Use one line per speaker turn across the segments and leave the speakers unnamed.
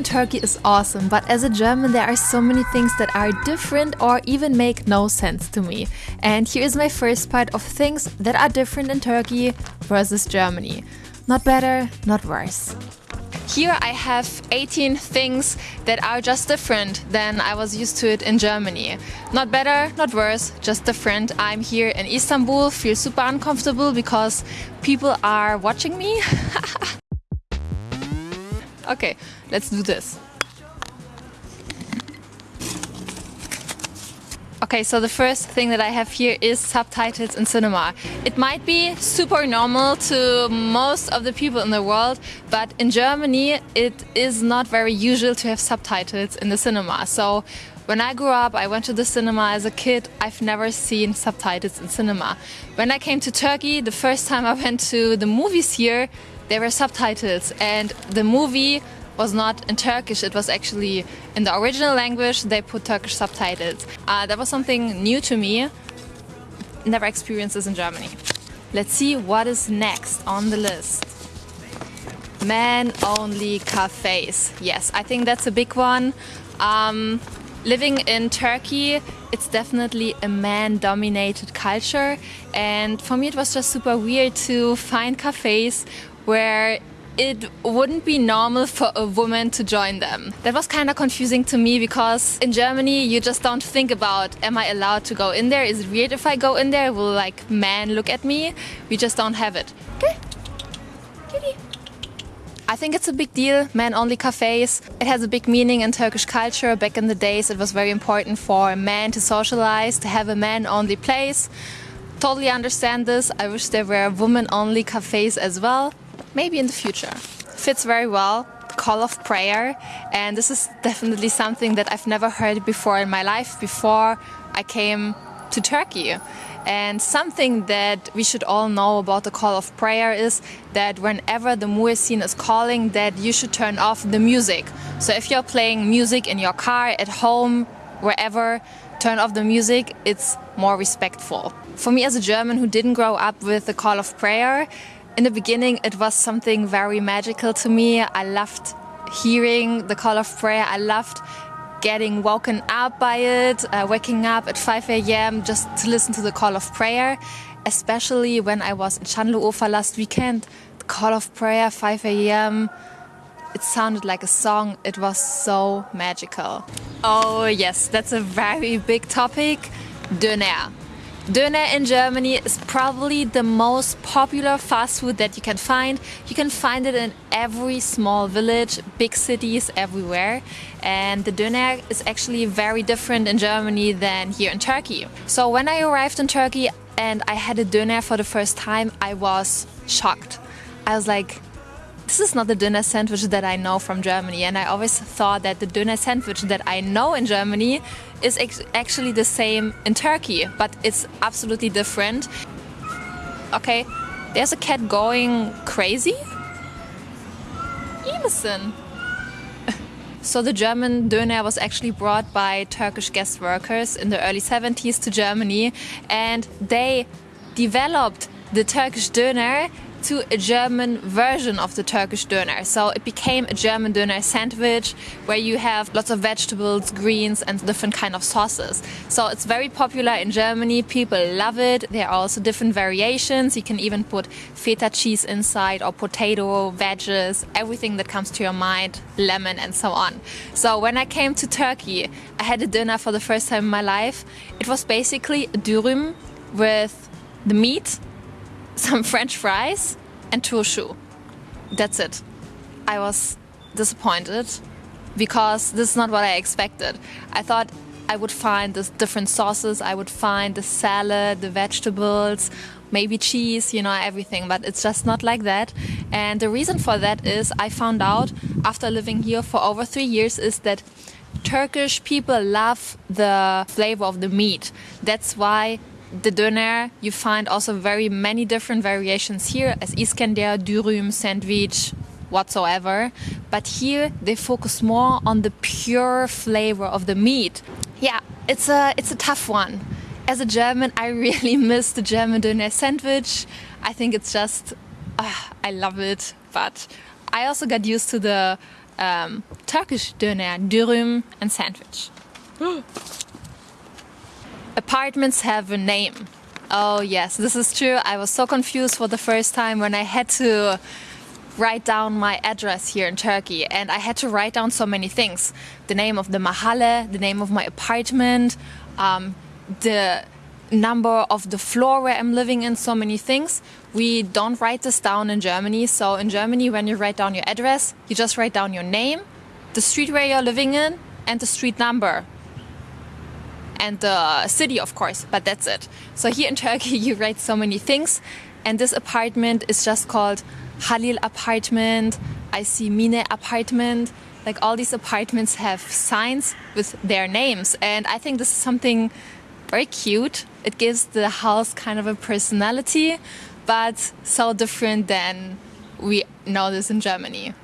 in Turkey is awesome, but as a German, there are so many things that are different or even make no sense to me. And here is my first part of things that are different in Turkey versus Germany. Not better, not worse. Here I have 18 things that are just different than I was used to it in Germany. Not better, not worse, just different. I'm here in Istanbul, feel super uncomfortable because people are watching me. okay, let's do this. Okay, so the first thing that I have here is subtitles in cinema. It might be super normal to most of the people in the world, but in Germany it is not very usual to have subtitles in the cinema. So when I grew up, I went to the cinema as a kid. I've never seen subtitles in cinema. When I came to Turkey, the first time I went to the movies here, there were subtitles and the movie was not in Turkish, it was actually in the original language, they put Turkish subtitles. Uh, that was something new to me, never experienced this in Germany. Let's see what is next on the list. Man-only cafes. Yes, I think that's a big one. Um, living in Turkey, it's definitely a man-dominated culture and for me it was just super weird to find cafes where it wouldn't be normal for a woman to join them. That was kind of confusing to me because in Germany you just don't think about am I allowed to go in there? Is it weird if I go in there? Will like men look at me? We just don't have it. Okay. I think it's a big deal, men-only cafes. It has a big meaning in Turkish culture. Back in the days it was very important for men to socialize, to have a men-only place. Totally understand this. I wish there were women-only cafes as well maybe in the future. Fits very well, call of prayer, and this is definitely something that I've never heard before in my life before I came to Turkey. And something that we should all know about the call of prayer is that whenever the muezzin is calling that you should turn off the music. So if you're playing music in your car, at home, wherever, turn off the music, it's more respectful. For me as a German who didn't grow up with the call of prayer, in the beginning, it was something very magical to me. I loved hearing the call of prayer. I loved getting woken up by it, uh, waking up at 5 a.m. just to listen to the call of prayer. Especially when I was in Şanlıurfa last weekend, the call of prayer, 5 a.m. It sounded like a song. It was so magical. Oh yes, that's a very big topic. Döner. Döner in Germany is probably the most popular fast food that you can find. You can find it in every small village, big cities, everywhere. And the Döner is actually very different in Germany than here in Turkey. So when I arrived in Turkey and I had a Döner for the first time, I was shocked. I was like, this is not the Döner sandwich that I know from Germany. And I always thought that the Döner sandwich that I know in Germany is actually the same in Turkey, but it's absolutely different. Okay, there's a cat going crazy. Emerson. So the German Döner was actually brought by Turkish guest workers in the early 70s to Germany and they developed the Turkish Döner to a German version of the Turkish döner. So it became a German döner sandwich where you have lots of vegetables, greens and different kind of sauces. So it's very popular in Germany. People love it. There are also different variations. You can even put feta cheese inside or potato, veggies, everything that comes to your mind, lemon and so on. So when I came to Turkey, I had a döner for the first time in my life. It was basically a dürüm with the meat some french fries and turşu. That's it. I was disappointed because this is not what I expected. I thought I would find the different sauces, I would find the salad, the vegetables, maybe cheese, you know, everything, but it's just not like that. And the reason for that is I found out after living here for over three years is that Turkish people love the flavor of the meat. That's why the döner, you find also very many different variations here as Iskender, dürüm, sandwich, whatsoever. But here they focus more on the pure flavor of the meat. Yeah, it's a, it's a tough one. As a German, I really miss the German döner sandwich. I think it's just, uh, I love it. But I also got used to the um, Turkish döner, dürüm, and sandwich. Apartments have a name. Oh yes, this is true. I was so confused for the first time when I had to write down my address here in Turkey and I had to write down so many things. The name of the mahalle, the name of my apartment, um, the number of the floor where I'm living in, so many things. We don't write this down in Germany. So in Germany, when you write down your address, you just write down your name, the street where you're living in, and the street number. And the city, of course, but that's it. So here in Turkey, you write so many things. And this apartment is just called Halil apartment. I see Mine apartment. Like all these apartments have signs with their names. And I think this is something very cute. It gives the house kind of a personality, but so different than we know this in Germany.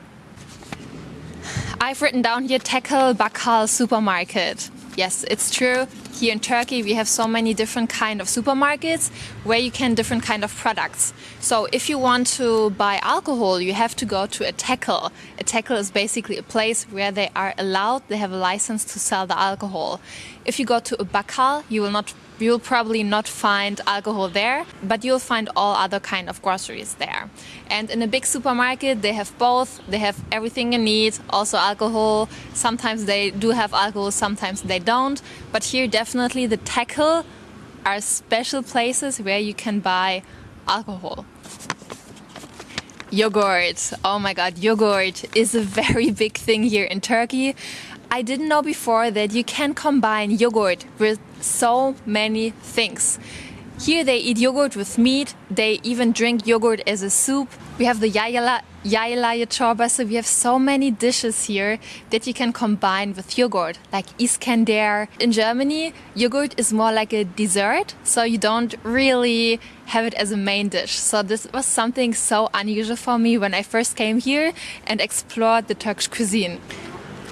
I've written down here Tekel Bakkal supermarket. Yes, it's true. Here in Turkey we have so many different kind of supermarkets where you can different kind of products. So if you want to buy alcohol you have to go to a tekel. A tekel is basically a place where they are allowed, they have a license to sell the alcohol. If you go to a bakkal, you will not You'll probably not find alcohol there, but you'll find all other kind of groceries there. And in a big supermarket, they have both. They have everything you need, also alcohol. Sometimes they do have alcohol, sometimes they don't. But here, definitely the tekel are special places where you can buy alcohol. Yogurt. Oh my god, yogurt is a very big thing here in Turkey. I didn't know before that you can combine yogurt with so many things. Here they eat yogurt with meat, they even drink yogurt as a soup. We have the yayla, yayla chorba, so we have so many dishes here that you can combine with yogurt, like Iskender. In Germany, yogurt is more like a dessert, so you don't really have it as a main dish. So this was something so unusual for me when I first came here and explored the Turkish cuisine.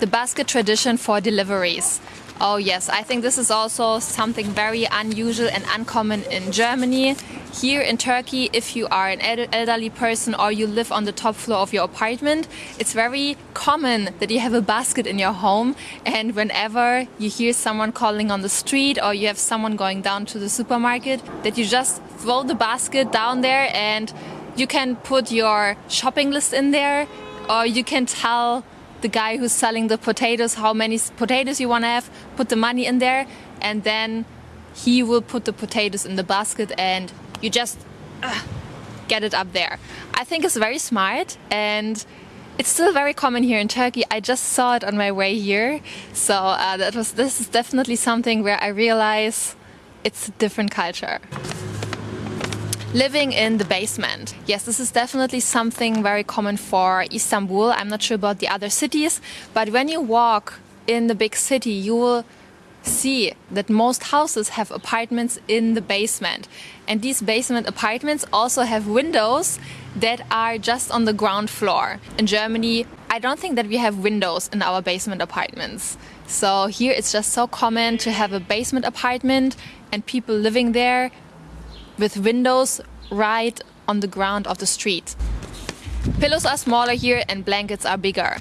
The basket tradition for deliveries. Oh yes, I think this is also something very unusual and uncommon in Germany. Here in Turkey, if you are an elderly person or you live on the top floor of your apartment, it's very common that you have a basket in your home and whenever you hear someone calling on the street or you have someone going down to the supermarket, that you just throw the basket down there and you can put your shopping list in there or you can tell the guy who's selling the potatoes how many potatoes you want to have, put the money in there, and then he will put the potatoes in the basket and you just uh, get it up there. I think it's very smart and it's still very common here in Turkey. I just saw it on my way here. So uh, that was this is definitely something where I realize it's a different culture. Living in the basement. Yes, this is definitely something very common for Istanbul. I'm not sure about the other cities, but when you walk in the big city, you will see that most houses have apartments in the basement. And these basement apartments also have windows that are just on the ground floor. In Germany, I don't think that we have windows in our basement apartments. So here it's just so common to have a basement apartment and people living there with windows right on the ground of the street. Pillows are smaller here and blankets are bigger.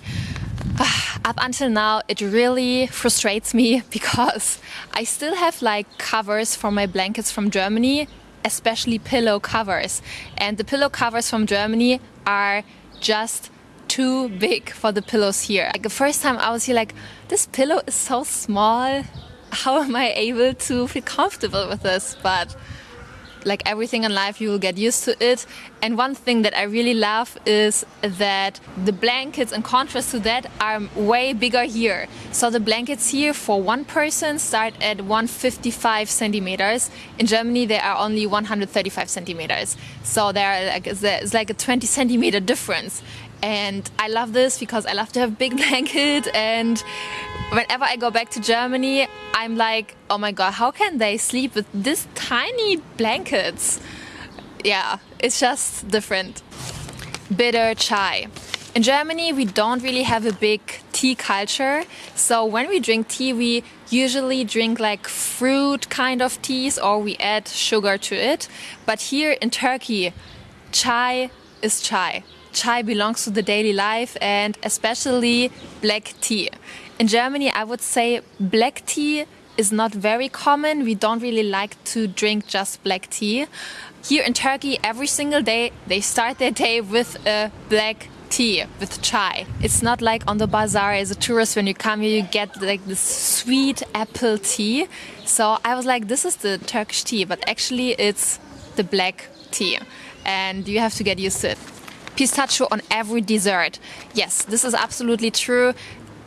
Up until now, it really frustrates me because I still have like covers for my blankets from Germany, especially pillow covers. And the pillow covers from Germany are just too big for the pillows here. Like the first time I was here like, this pillow is so small. How am I able to feel comfortable with this? But like everything in life, you will get used to it. And one thing that I really love is that the blankets, in contrast to that, are way bigger here. So the blankets here for one person start at 155 centimeters. In Germany, they are only 135 centimeters. So there like, it's like a 20 centimeter difference. And I love this because I love to have big blanket and whenever I go back to Germany, I'm like, oh my god, how can they sleep with this tiny blankets? Yeah, it's just different. Bitter chai. In Germany, we don't really have a big tea culture. So when we drink tea, we usually drink like fruit kind of teas or we add sugar to it. But here in Turkey, chai is chai chai belongs to the daily life and especially black tea. In Germany, I would say black tea is not very common. We don't really like to drink just black tea. Here in Turkey, every single day they start their day with a black tea with chai. It's not like on the bazaar as a tourist when you come here you get like this sweet apple tea. So I was like this is the Turkish tea but actually it's the black tea and you have to get used to it. Pistachio on every dessert. Yes, this is absolutely true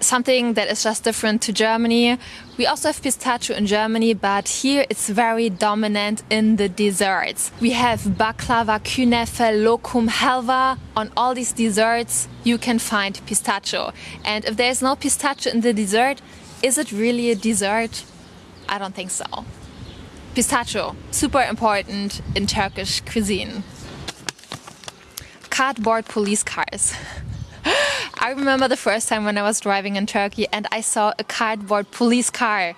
something that is just different to Germany. We also have pistachio in Germany, but here it's very dominant in the desserts. We have baklava, künefe, lokum, halva. On all these desserts, you can find pistachio. And if there's no pistachio in the dessert, is it really a dessert? I don't think so. Pistachio, super important in Turkish cuisine. Cardboard police cars. I remember the first time when I was driving in Turkey and I saw a cardboard police car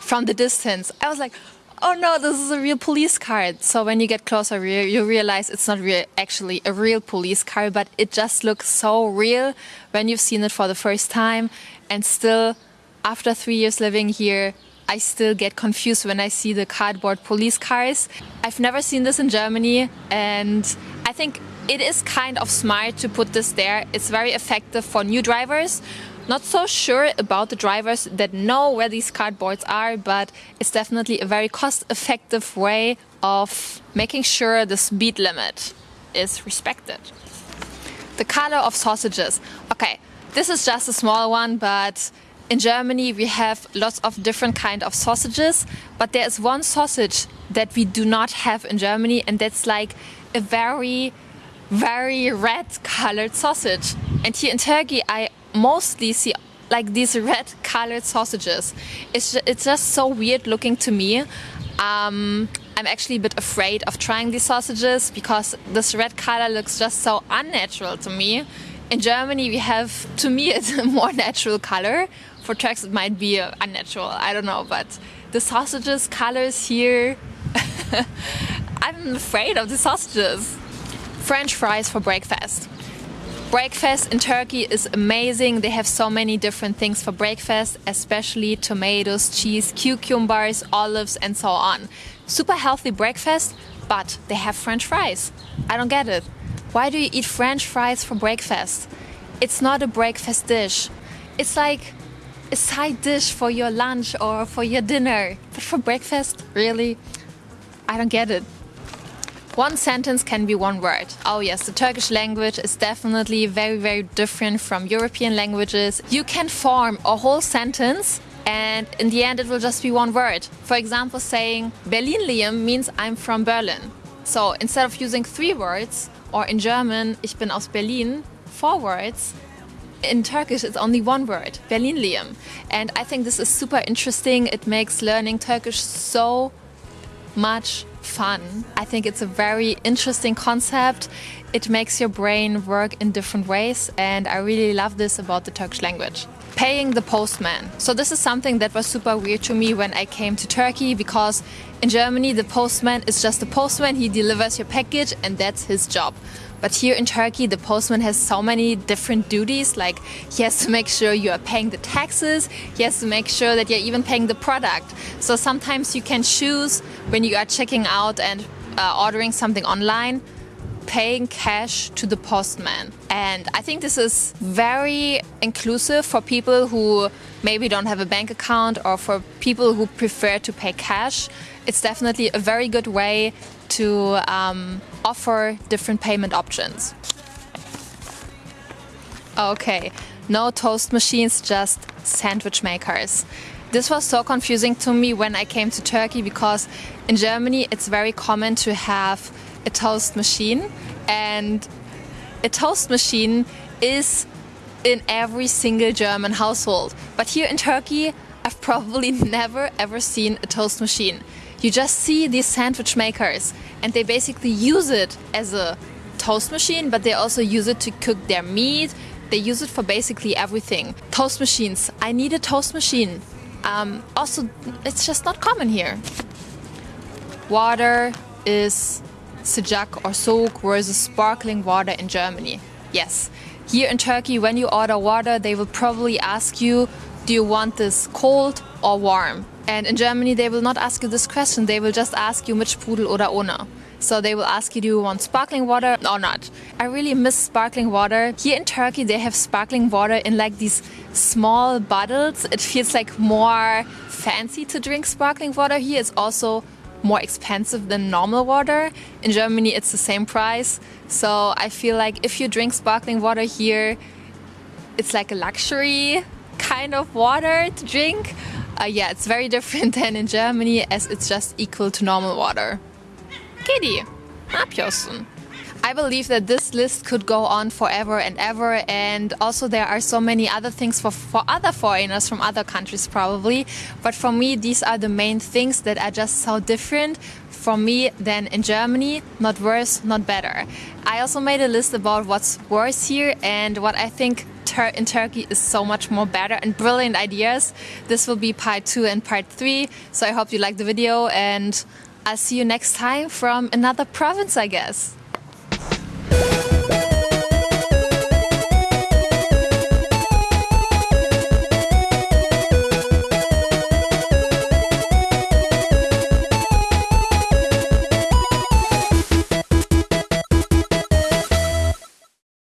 from the distance. I was like, oh no, this is a real police car. So when you get closer, you realize it's not real, actually a real police car, but it just looks so real when you've seen it for the first time. And still, after three years living here, I still get confused when I see the cardboard police cars. I've never seen this in Germany and I think it is kind of smart to put this there. It's very effective for new drivers. Not so sure about the drivers that know where these cardboards are, but it's definitely a very cost-effective way of making sure the speed limit is respected. The color of sausages. Okay, this is just a small one, but in Germany we have lots of different kind of sausages, but there is one sausage that we do not have in Germany and that's like a very very red colored sausage. And here in Turkey, I mostly see like these red colored sausages. It's, it's just so weird looking to me. Um, I'm actually a bit afraid of trying these sausages because this red color looks just so unnatural to me. In Germany, we have, to me, it's a more natural color. For Turks, it might be unnatural, I don't know, but the sausages colors here, I'm afraid of the sausages. French fries for breakfast. Breakfast in Turkey is amazing. They have so many different things for breakfast, especially tomatoes, cheese, cucumbers, olives and so on. Super healthy breakfast, but they have French fries. I don't get it. Why do you eat French fries for breakfast? It's not a breakfast dish. It's like a side dish for your lunch or for your dinner. But for breakfast, really? I don't get it. One sentence can be one word. Oh yes, the Turkish language is definitely very, very different from European languages. You can form a whole sentence and in the end it will just be one word. For example, saying Berlinliyim means I'm from Berlin. So instead of using three words, or in German, ich bin aus Berlin, four words, in Turkish it's only one word, Berlinliyim. And I think this is super interesting. It makes learning Turkish so much fun. I think it's a very interesting concept. It makes your brain work in different ways and I really love this about the Turkish language. Paying the postman. So this is something that was super weird to me when I came to Turkey because in Germany the postman is just a postman, he delivers your package and that's his job. But here in Turkey, the postman has so many different duties, like he has to make sure you are paying the taxes, he has to make sure that you're even paying the product. So sometimes you can choose when you are checking out and uh, ordering something online, paying cash to the postman. And I think this is very inclusive for people who maybe don't have a bank account or for people who prefer to pay cash. It's definitely a very good way to um, offer different payment options. Okay, no toast machines, just sandwich makers. This was so confusing to me when I came to Turkey because in Germany it's very common to have a toast machine and a toast machine is in every single German household. But here in Turkey I've probably never ever seen a toast machine. You just see these sandwich makers and they basically use it as a toast machine, but they also use it to cook their meat. They use it for basically everything. Toast machines. I need a toast machine. Um, also, it's just not common here. Water is sıcak or soğuk versus sparkling water in Germany. Yes. Here in Turkey, when you order water, they will probably ask you, do you want this cold or warm? And in Germany, they will not ask you this question. They will just ask you mit Sprudel oder ohne. So they will ask you, do you want sparkling water or not? I really miss sparkling water. Here in Turkey, they have sparkling water in like these small bottles. It feels like more fancy to drink sparkling water here. It's also more expensive than normal water. In Germany, it's the same price. So I feel like if you drink sparkling water here, it's like a luxury kind of water to drink. Uh, yeah, it's very different than in Germany as it's just equal to normal water. Kitty, yapıyorsun? I believe that this list could go on forever and ever and also there are so many other things for, for other foreigners from other countries probably. But for me these are the main things that are just so different from me than in Germany. Not worse not better. I also made a list about what's worse here and what I think Tur in Turkey is so much more better and brilliant ideas. This will be part two and part three so I hope you like the video and I'll see you next time from another province I guess